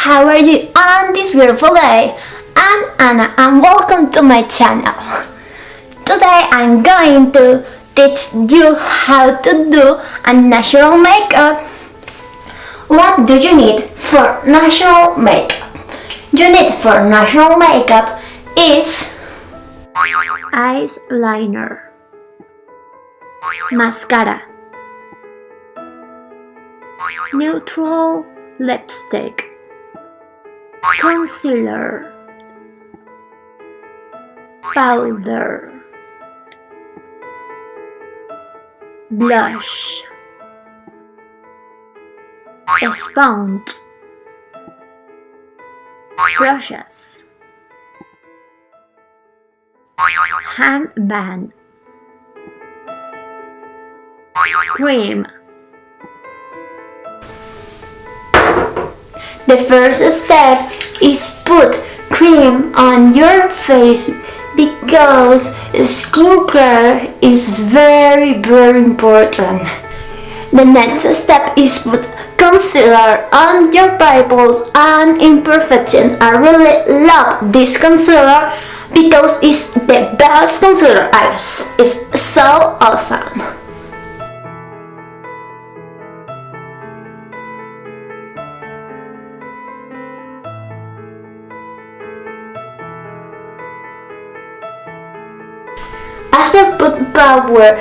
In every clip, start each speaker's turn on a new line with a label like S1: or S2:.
S1: how are you on this beautiful day? I'm Anna and welcome to my channel. Today I'm going to teach you how to do a natural makeup. What do you need for natural makeup? You need for natural makeup is eyeliner, mascara, neutral lipstick, concealer, powder, blush, sponge, brushes, handband, cream. The first step is put cream on your face because skincare is very very important. The next step is put concealer on your pimples and imperfections. I really love this concealer because it's the best concealer guys. It's so awesome. Put power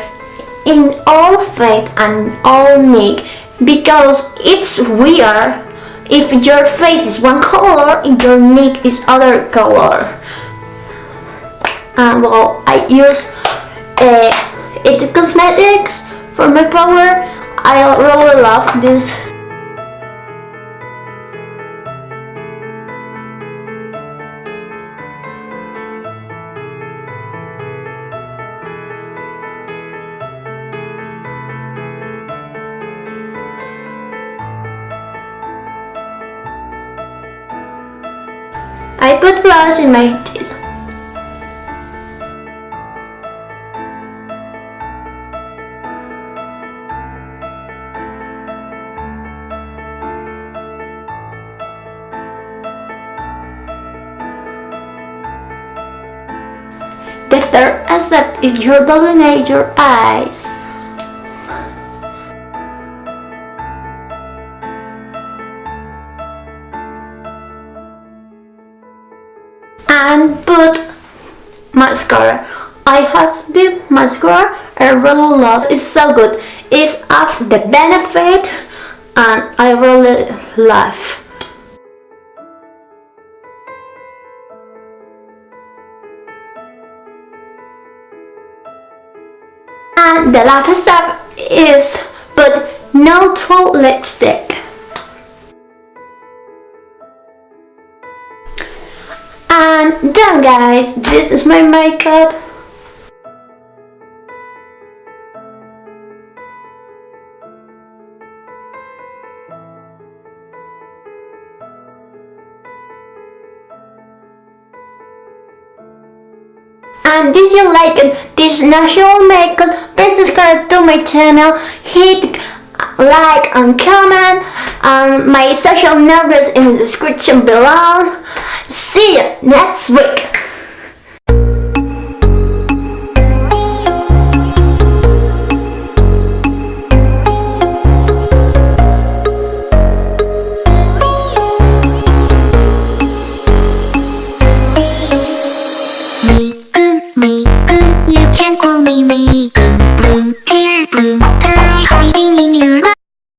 S1: in all faith and all neck because it's weird if your face is one color and your neck is other color. Uh, well, I use uh, It Cosmetics for my power. I really love this I put blush in my teeth. The third aspect is your delineate your eyes. And put mascara. I have the mascara. I really love it's so good. It's of the benefit and I really love and the last step is put neutral lipstick And done guys, this is my makeup. And did you like this natural makeup? Please subscribe to my channel, hit like and comment. Um, my social numbers in the description below. See you next week. Me.